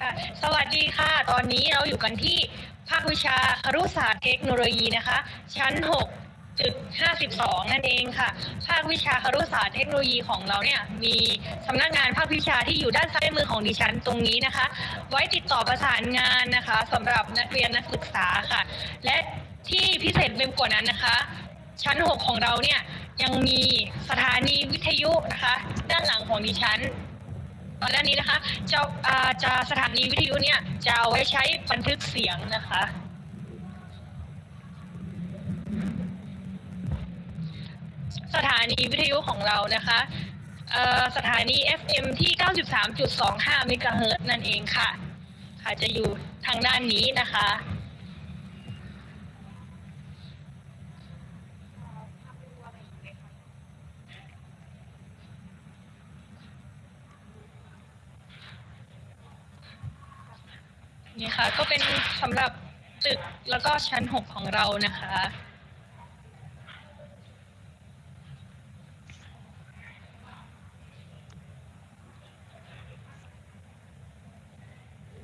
ค่ะสวัสดีค่ะ ตอนนี้เราอยู่กันที่ภาควิชาครุศาสตร์เทคโนโลยีนะคะ ชั้น6.52 นั่นเองค่ะ ภาควิชาครุศาสตร์เทคโนโลยีของเราเนี่ยมีสำนักงานภาควิชาที่อยู่ด้านซ้ายมือของดิฉันตรงนี้นะคะ ไว้ติดต่อประสานงานนะคะสำหรับนักเรียนนักศึกษาค่ะ และที่พิเศษไปกว่านั้นนะคะ ชั้น 6 ของเราเนี่ยยังมีสถานีวิทยุนะคะ ด้านหลังของดิฉัน ตอนนี้นะคะจะจะสถานีวิทยุเนี่ยจะเอาไว้ใช้บันทึกเสียงนะคะ สถานีวิทยุของเรานะคะสถานี FM ที่ 93.25 เมกะเฮิรตนั่นเองค่ะ ค่ะจะอยู่ทางด้านนี้นะคะ นี่ค่ะ ก็เป็นสำหรับตึกแล้วก็ชั้น 6 ของเรานะคะ